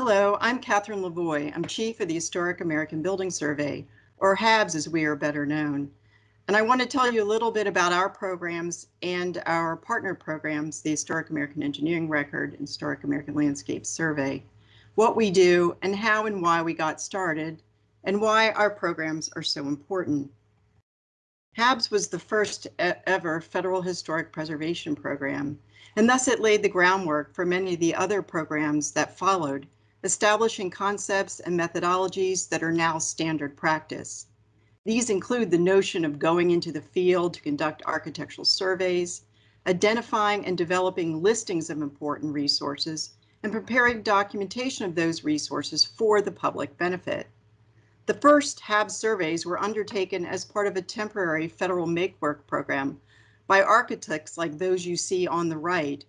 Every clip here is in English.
Hello, I'm Catherine Lavoie. I'm Chief of the Historic American Building Survey, or HABS as we are better known. And I want to tell you a little bit about our programs and our partner programs, the Historic American Engineering Record and Historic American Landscape Survey, what we do and how and why we got started, and why our programs are so important. HABS was the first ever federal historic preservation program, and thus it laid the groundwork for many of the other programs that followed, establishing concepts and methodologies that are now standard practice. These include the notion of going into the field to conduct architectural surveys, identifying and developing listings of important resources, and preparing documentation of those resources for the public benefit. The first HAB surveys were undertaken as part of a temporary federal make-work program by architects like those you see on the right,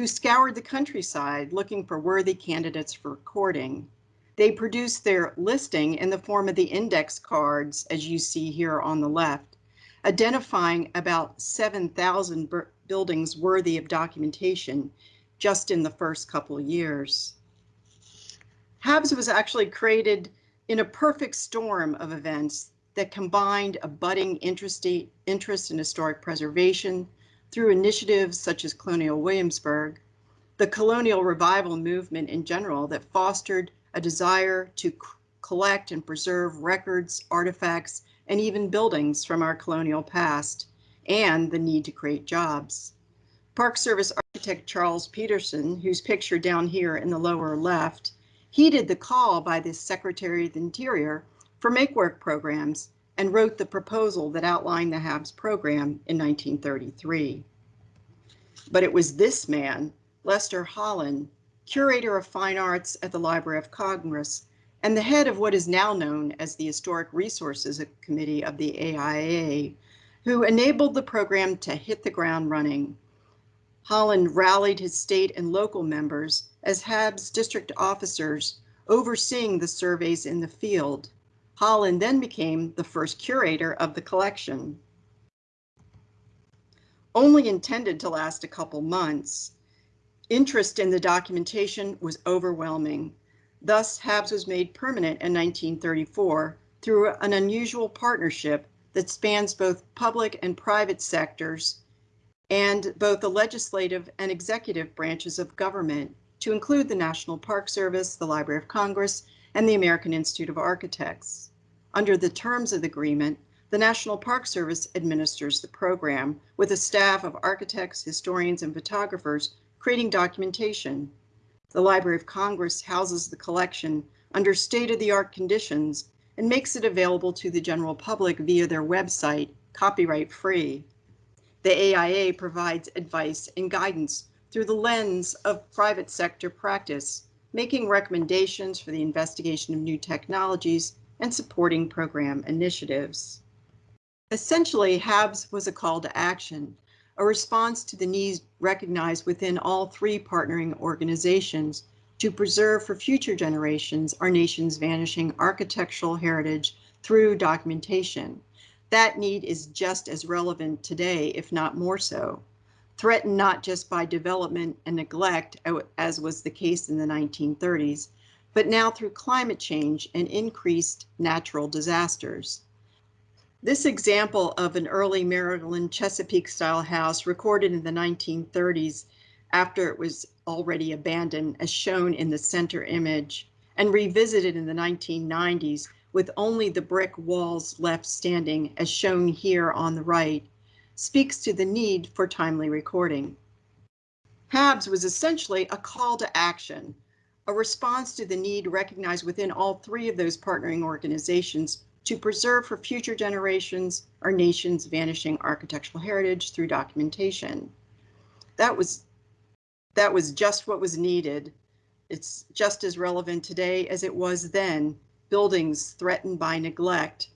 who scoured the countryside looking for worthy candidates for recording. They produced their listing in the form of the index cards, as you see here on the left, identifying about 7,000 buildings worthy of documentation just in the first couple of years. HABS was actually created in a perfect storm of events that combined a budding interest in historic preservation through initiatives such as Colonial Williamsburg, the colonial revival movement in general that fostered a desire to collect and preserve records, artifacts, and even buildings from our colonial past, and the need to create jobs. Park Service architect Charles Peterson, whose picture down here in the lower left, heeded the call by the Secretary of the Interior for make work programs and wrote the proposal that outlined the HABS program in 1933. But it was this man, Leicester Holland, curator of fine arts at the Library of Congress and the head of what is now known as the Historic Resources Committee of the AIA, who enabled the program to hit the ground running. Holland rallied his state and local members as HAB's district officers overseeing the surveys in the field. Holland then became the first curator of the collection. Only intended to last a couple months, interest in the documentation was overwhelming. Thus, HABS was made permanent in 1934 through an unusual partnership that spans both public and private sectors and both the legislative and executive branches of government to include the National Park Service, the Library of Congress, and the American Institute of Architects. Under the terms of the agreement, the National Park Service administers the program with a staff of architects, historians, and photographers creating documentation. The Library of Congress houses the collection under state-of-the-art conditions and makes it available to the general public via their website, copyright free. The AIA provides advice and guidance through the lens of private sector practice, making recommendations for the investigation of new technologies and supporting program initiatives. Essentially, HABS was a call to action, a response to the needs recognized within all three partnering organizations to preserve for future generations our nation's vanishing architectural heritage through documentation. That need is just as relevant today, if not more so threatened not just by development and neglect, as was the case in the 1930s, but now through climate change and increased natural disasters. This example of an early Maryland Chesapeake style house recorded in the 1930s after it was already abandoned as shown in the center image and revisited in the 1990s with only the brick walls left standing as shown here on the right speaks to the need for timely recording. HABS was essentially a call to action, a response to the need recognized within all three of those partnering organizations to preserve for future generations our nation's vanishing architectural heritage through documentation. That was, that was just what was needed. It's just as relevant today as it was then, buildings threatened by neglect,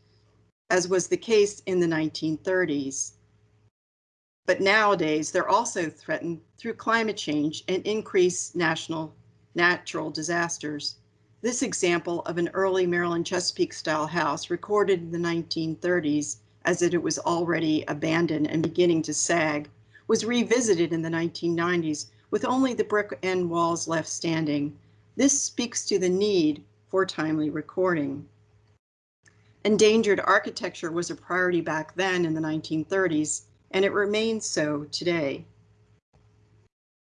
as was the case in the 1930s. But nowadays, they're also threatened through climate change and increased national natural disasters. This example of an early Maryland Chesapeake style house recorded in the 1930s as it was already abandoned and beginning to sag was revisited in the 1990s with only the brick end walls left standing. This speaks to the need for timely recording. Endangered architecture was a priority back then in the 1930s, and it remains so today.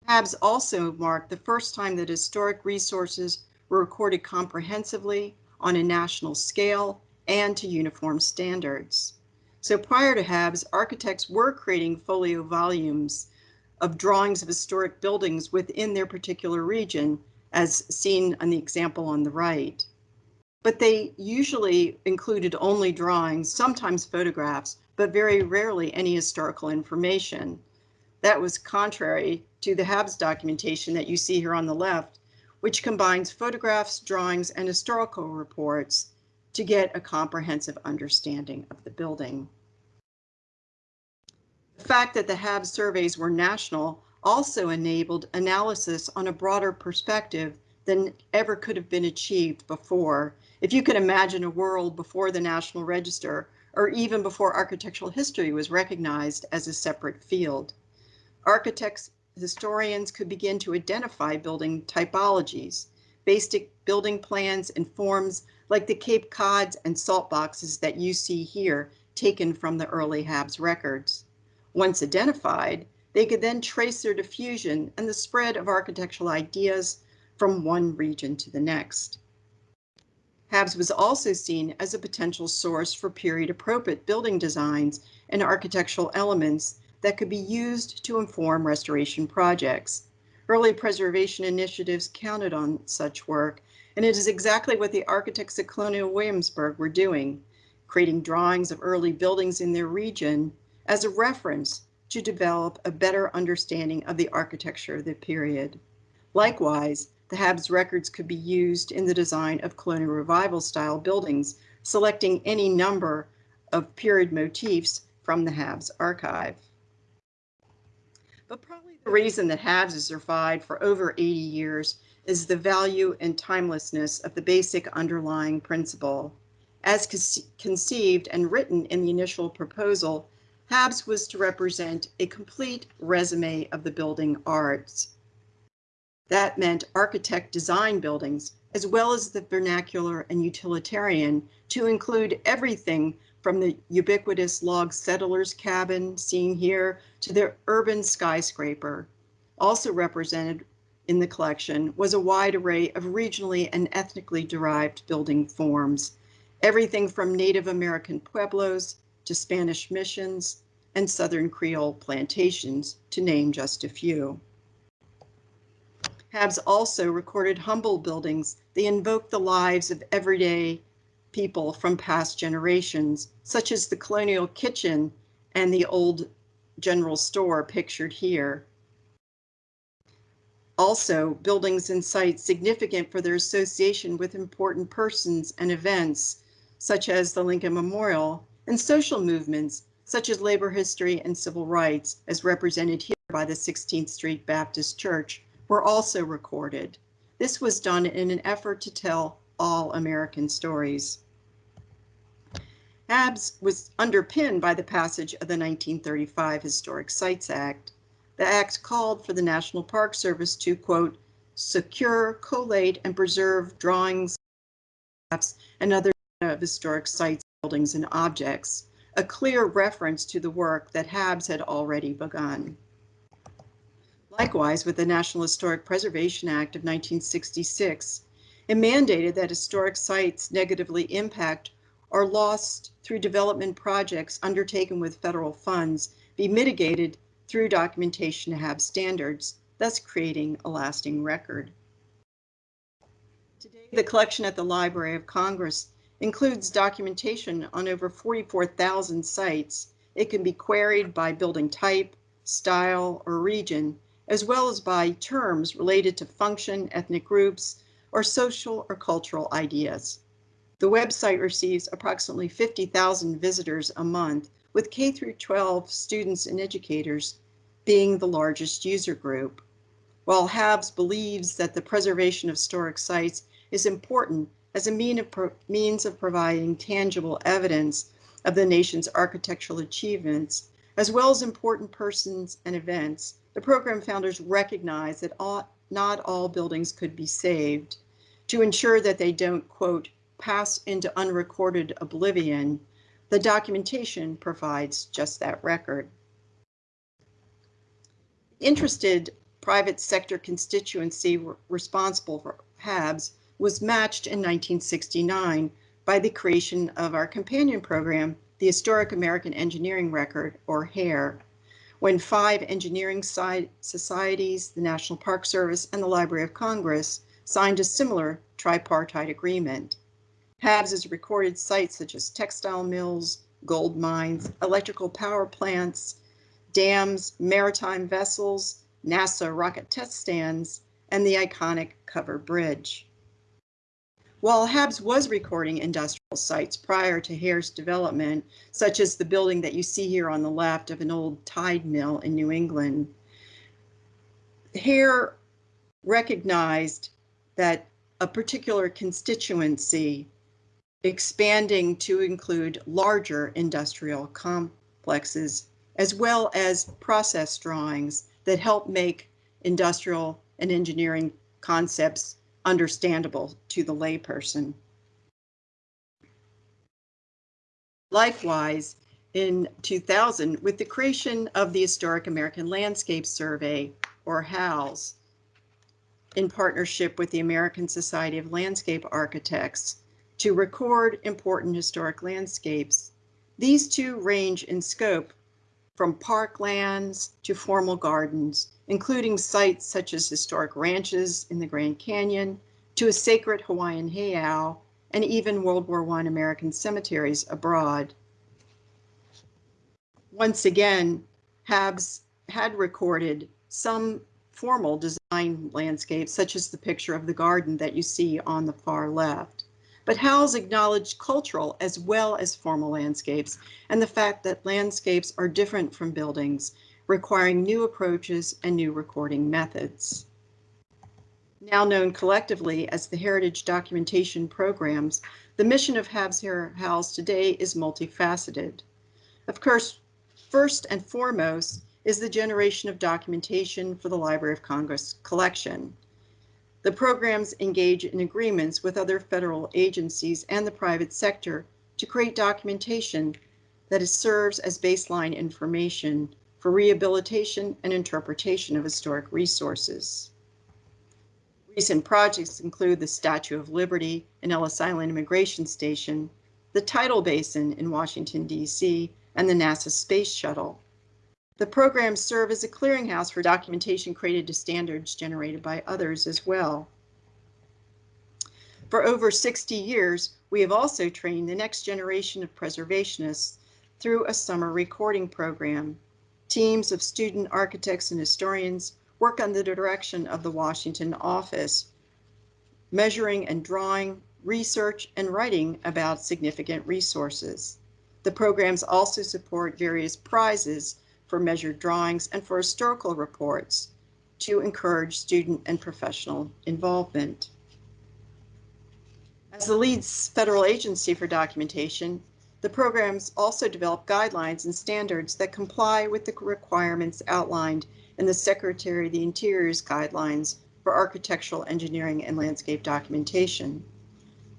HABS also marked the first time that historic resources were recorded comprehensively on a national scale and to uniform standards. So prior to HABS, architects were creating folio volumes of drawings of historic buildings within their particular region, as seen on the example on the right. But they usually included only drawings, sometimes photographs, but very rarely any historical information. That was contrary to the HABS documentation that you see here on the left, which combines photographs, drawings, and historical reports to get a comprehensive understanding of the building. The fact that the HABS surveys were national also enabled analysis on a broader perspective than ever could have been achieved before. If you could imagine a world before the National Register or even before architectural history was recognized as a separate field. Architects, historians could begin to identify building typologies, basic building plans and forms like the Cape Cods and salt boxes that you see here taken from the early HABS records. Once identified, they could then trace their diffusion and the spread of architectural ideas from one region to the next. HABS was also seen as a potential source for period appropriate building designs and architectural elements that could be used to inform restoration projects. Early preservation initiatives counted on such work, and it is exactly what the architects at Colonial Williamsburg were doing, creating drawings of early buildings in their region as a reference to develop a better understanding of the architecture of the period. Likewise, the HABS records could be used in the design of colonial revival style buildings, selecting any number of period motifs from the HABS archive. The reason that HABS has survived for over 80 years is the value and timelessness of the basic underlying principle. As conceived and written in the initial proposal, HABS was to represent a complete resume of the building arts. That meant architect design buildings, as well as the vernacular and utilitarian, to include everything from the ubiquitous log settler's cabin seen here to the urban skyscraper. Also represented in the collection was a wide array of regionally and ethnically derived building forms, everything from Native American pueblos to Spanish missions and Southern Creole plantations, to name just a few. HABS also recorded humble buildings. They invoke the lives of everyday people from past generations, such as the colonial kitchen and the old general store pictured here. Also, buildings and sites significant for their association with important persons and events, such as the Lincoln Memorial, and social movements such as labor history and civil rights, as represented here by the 16th Street Baptist Church, were also recorded. This was done in an effort to tell all American stories. HABS was underpinned by the passage of the 1935 Historic Sites Act. The act called for the National Park Service to, quote, secure, collate, and preserve drawings, maps, and other of historic sites, buildings, and objects, a clear reference to the work that HABS had already begun. Likewise, with the National Historic Preservation Act of 1966, it mandated that historic sites negatively impact or lost through development projects undertaken with federal funds be mitigated through documentation to have standards, thus creating a lasting record. Today, the collection at the Library of Congress includes documentation on over 44,000 sites. It can be queried by building type, style, or region, as well as by terms related to function, ethnic groups, or social or cultural ideas. The website receives approximately 50,000 visitors a month, with K through 12 students and educators being the largest user group. While HABS believes that the preservation of historic sites is important as a mean of means of providing tangible evidence of the nation's architectural achievements, as well as important persons and events, the program founders recognize that not all buildings could be saved. To ensure that they don't, quote, pass into unrecorded oblivion, the documentation provides just that record. Interested private sector constituency responsible for HABS was matched in 1969 by the creation of our companion program, the Historic American Engineering Record, or HAER, when five engineering societies, the National Park Service, and the Library of Congress signed a similar tripartite agreement. HABS recorded sites such as textile mills, gold mines, electrical power plants, dams, maritime vessels, NASA rocket test stands, and the iconic Cover Bridge. While HABS was recording industrial sites prior to HAER's development, such as the building that you see here on the left of an old tide mill in New England, Hare recognized that a particular constituency expanding to include larger industrial complexes, as well as process drawings that help make industrial and engineering concepts understandable to the layperson. Likewise, in 2000, with the creation of the Historic American Landscape Survey, or HALS, in partnership with the American Society of Landscape Architects, to record important historic landscapes. These two range in scope from parklands to formal gardens, including sites such as historic ranches in the Grand Canyon, to a sacred Hawaiian heiau, and even World War I American cemeteries abroad. Once again, HABS had recorded some formal design landscapes, such as the picture of the garden that you see on the far left. But HALS acknowledged cultural as well as formal landscapes and the fact that landscapes are different from buildings, requiring new approaches and new recording methods. Now known collectively as the Heritage Documentation Programs, the mission of HABS HALS today is multifaceted. Of course, first and foremost is the generation of documentation for the Library of Congress collection. The programs engage in agreements with other federal agencies and the private sector to create documentation that serves as baseline information for rehabilitation and interpretation of historic resources. Recent projects include the Statue of Liberty and Ellis Island Immigration Station, the Tidal Basin in Washington, D.C., and the NASA Space Shuttle. The programs serve as a clearinghouse for documentation created to standards generated by others as well. For over 60 years, we have also trained the next generation of preservationists through a summer recording program. Teams of student architects and historians work under the direction of the Washington office, measuring and drawing, research, and writing about significant resources. The programs also support various prizes for measured drawings, and for historical reports to encourage student and professional involvement. As the lead federal agency for documentation, the programs also develop guidelines and standards that comply with the requirements outlined in the Secretary of the Interior's guidelines for architectural engineering and landscape documentation.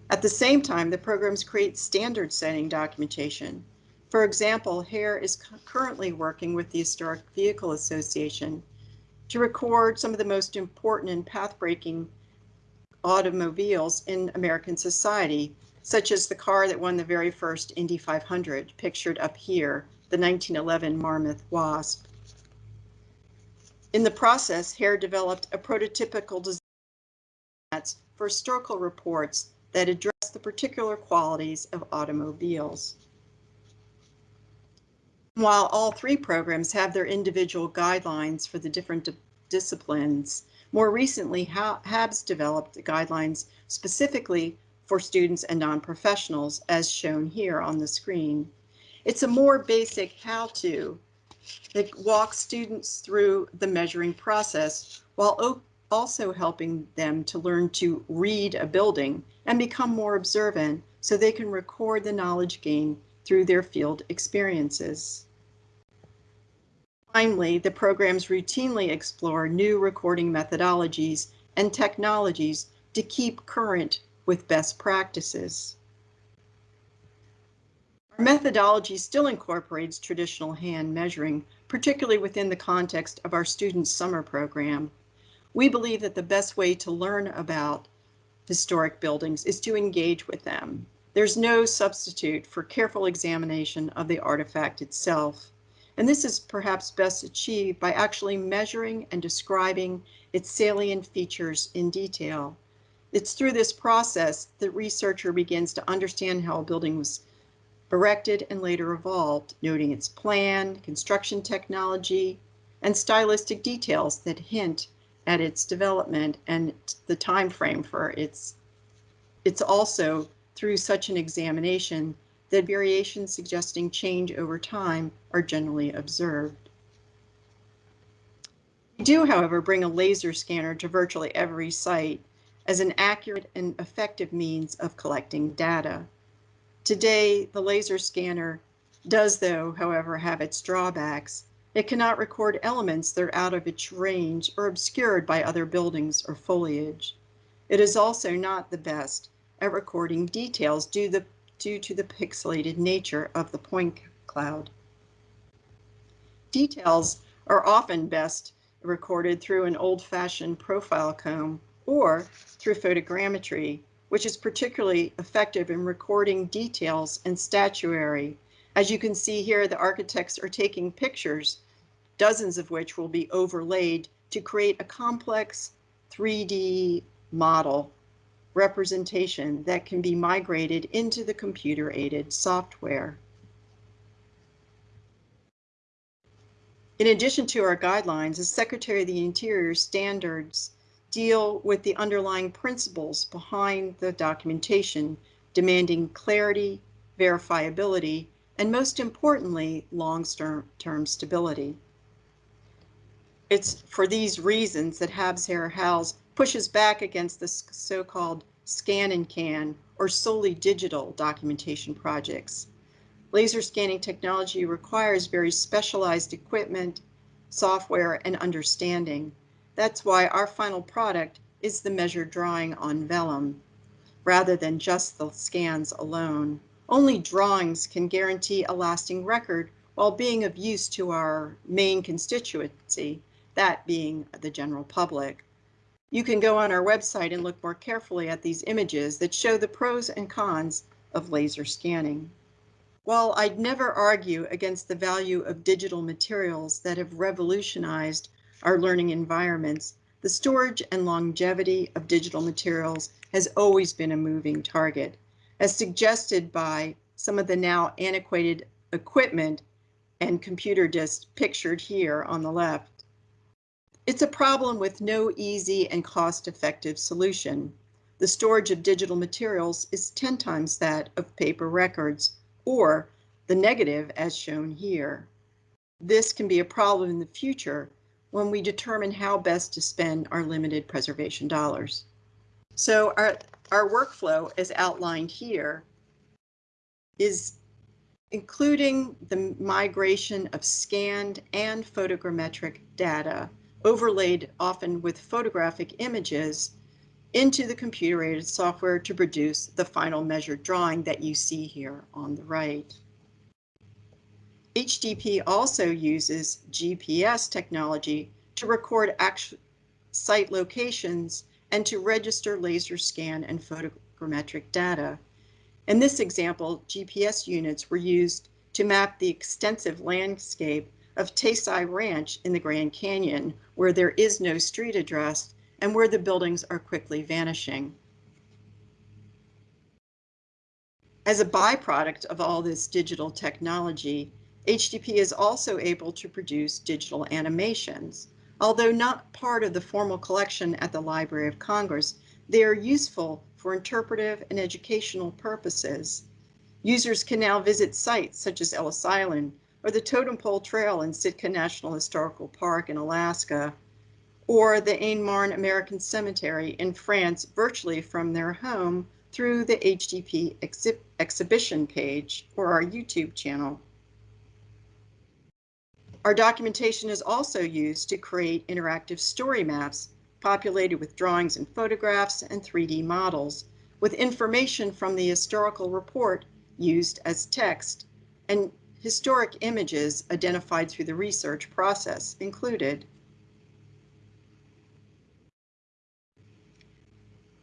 At the same time, the programs create standard setting documentation for example, HAER is currently working with the Historic Vehicle Association to record some of the most important and path-breaking automobiles in American society, such as the car that won the very first Indy 500, pictured up here, the 1911 Marmon Wasp. In the process, HAER developed a prototypical design for historical reports that address the particular qualities of automobiles. While all three programs have their individual guidelines for the different disciplines, more recently HABS developed guidelines specifically for students and non-professionals as shown here on the screen. It's a more basic how-to that walks students through the measuring process while also helping them to learn to read a building and become more observant so they can record the knowledge gained through their field experiences. Finally, the programs routinely explore new recording methodologies and technologies to keep current with best practices. Our methodology still incorporates traditional hand measuring, particularly within the context of our students' summer program. We believe that the best way to learn about historic buildings is to engage with them. There's no substitute for careful examination of the artifact itself. And this is perhaps best achieved by actually measuring and describing its salient features in detail. It's through this process that researcher begins to understand how a building was erected and later evolved, noting its plan, construction technology, and stylistic details that hint at its development and the time frame for its it's also through such an examination that variations suggesting change over time are generally observed. We do, however, bring a laser scanner to virtually every site as an accurate and effective means of collecting data. Today, the laser scanner does, though, however, have its drawbacks. It cannot record elements that are out of its range or obscured by other buildings or foliage. It is also not the best at recording details due, the, due to the pixelated nature of the point cloud. Details are often best recorded through an old-fashioned profile comb or through photogrammetry, which is particularly effective in recording details and statuary. As you can see here, the architects are taking pictures, dozens of which will be overlaid to create a complex 3D model representation that can be migrated into the computer-aided software. In addition to our guidelines, the Secretary of the Interior standards deal with the underlying principles behind the documentation, demanding clarity, verifiability, and most importantly, long-term stability. It's for these reasons that HABS HAER HALS pushes back against the so-called scan and can or solely digital documentation projects. Laser scanning technology requires very specialized equipment, software, and understanding. That's why our final product is the measured drawing on vellum, rather than just the scans alone. Only drawings can guarantee a lasting record while being of use to our main constituency, that being the general public. You can go on our website and look more carefully at these images that show the pros and cons of laser scanning. While I'd never argue against the value of digital materials that have revolutionized our learning environments, the storage and longevity of digital materials has always been a moving target, as suggested by some of the now antiquated equipment and computer disks pictured here on the left. It's a problem with no easy and cost-effective solution. The storage of digital materials is 10 times that of paper records, or the negative as shown here. This can be a problem in the future when we determine how best to spend our limited preservation dollars. So our, our workflow as outlined here is including the migration of scanned and photogrammetric data overlaid often with photographic images into the computer-aided software to produce the final measured drawing that you see here on the right. HDP also uses GPS technology to record site locations and to register laser scan and photogrammetric data. In this example, GPS units were used to map the extensive landscape of Taysai Ranch in the Grand Canyon, where there is no street address and where the buildings are quickly vanishing. As a byproduct of all this digital technology, HDP is also able to produce digital animations. Although not part of the formal collection at the Library of Congress, they are useful for interpretive and educational purposes. Users can now visit sites such as Ellis Island or the Totem Pole Trail in Sitka National Historical Park in Alaska, or the Marne American Cemetery in France virtually from their home through the HDP exhibition page or our YouTube channel. Our documentation is also used to create interactive story maps populated with drawings and photographs and 3D models with information from the historical report used as text and historic images identified through the research process included.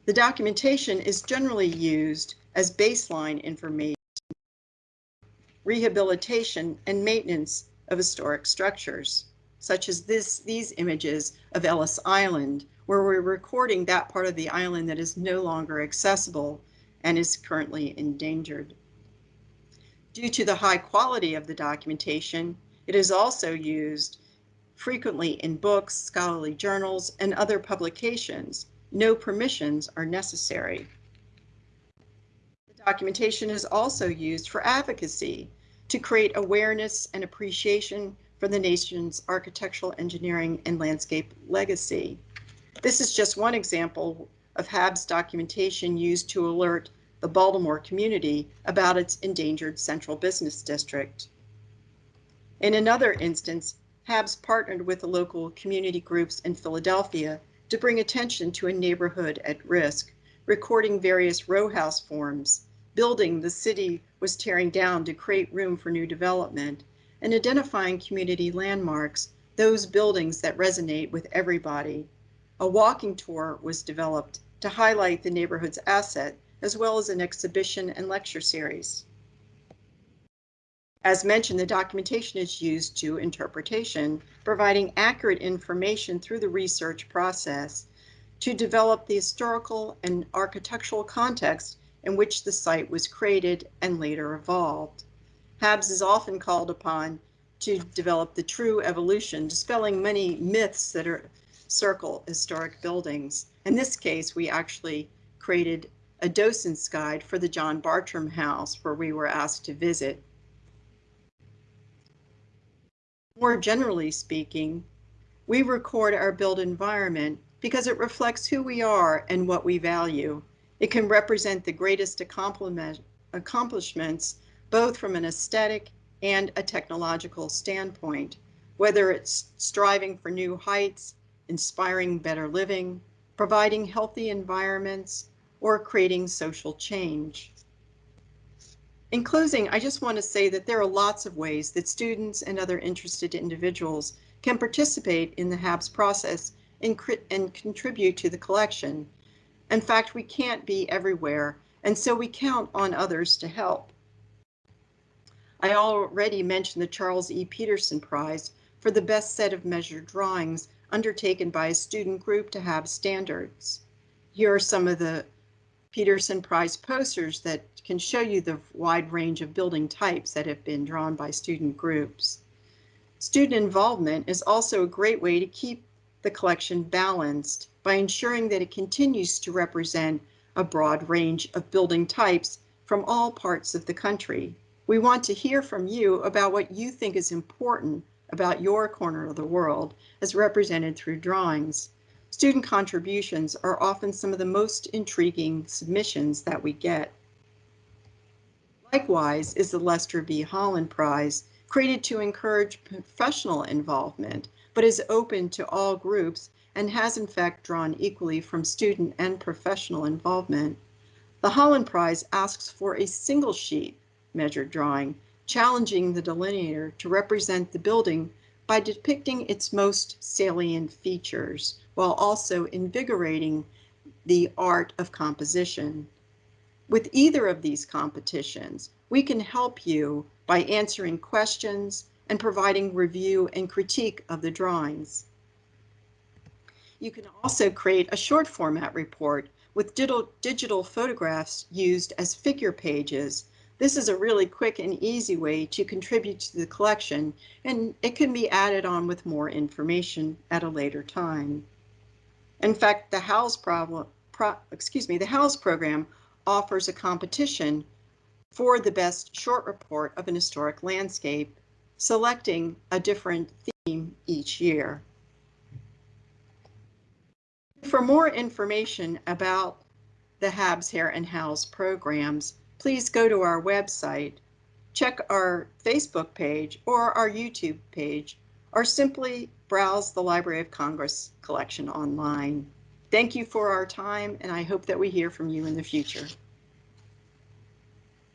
The documentation is generally used as baseline information, rehabilitation and maintenance of historic structures, such as this, these images of Ellis Island, where we're recording that part of the island that is no longer accessible and is currently endangered. Due to the high quality of the documentation, it is also used frequently in books, scholarly journals, and other publications, no permissions are necessary. The documentation is also used for advocacy to create awareness and appreciation for the nation's architectural engineering and landscape legacy. This is just one example of HAB's documentation used to alert the Baltimore community about its endangered central business district. In another instance, HABS partnered with the local community groups in Philadelphia to bring attention to a neighborhood at risk, recording various row house forms, building the city was tearing down to create room for new development, and identifying community landmarks, those buildings that resonate with everybody. A walking tour was developed to highlight the neighborhood's asset, as well as an exhibition and lecture series. As mentioned, the documentation is used to interpretation, providing accurate information through the research process to develop the historical and architectural context in which the site was created and later evolved. HABS is often called upon to develop the true evolution, dispelling many myths that are circle historic buildings. In this case, we actually created a docent's guide for the John Bartram House where we were asked to visit. More generally speaking, we record our built environment because it reflects who we are and what we value. It can represent the greatest accomplishments, both from an aesthetic and a technological standpoint, whether it's striving for new heights, inspiring better living, providing healthy environments, or creating social change. In closing, I just want to say that there are lots of ways that students and other interested individuals can participate in the HABS process and, and contribute to the collection. In fact, we can't be everywhere, and so we count on others to help. I already mentioned the Charles E. Peterson Prize for the best set of measured drawings undertaken by a student group to have standards. Here are some of the Peterson Prize posters that can show you the wide range of building types that have been drawn by student groups. Student involvement is also a great way to keep the collection balanced by ensuring that it continues to represent a broad range of building types from all parts of the country. We want to hear from you about what you think is important about your corner of the world as represented through drawings. Student contributions are often some of the most intriguing submissions that we get. Likewise is the Leicester B. Holland Prize, created to encourage professional involvement, but is open to all groups and has in fact drawn equally from student and professional involvement. The Holland Prize asks for a single sheet measured drawing, challenging the delineator to represent the building by depicting its most salient features, while also invigorating the art of composition. With either of these competitions, we can help you by answering questions and providing review and critique of the drawings. You can also create a short format report with digital, photographs used as figure pages. This is a really quick and easy way to contribute to the collection, and it can be added on with more information at a later time. In fact, the HALS problem, pro, excuse me, the HALS program offers a competition for the best short report of an historic landscape, selecting a different theme each year. For more information about the HABS HAER and HALS programs, please go to our website, check our Facebook page or our YouTube page or simply browse the Library of Congress collection online. Thank you for our time, and I hope that we hear from you in the future.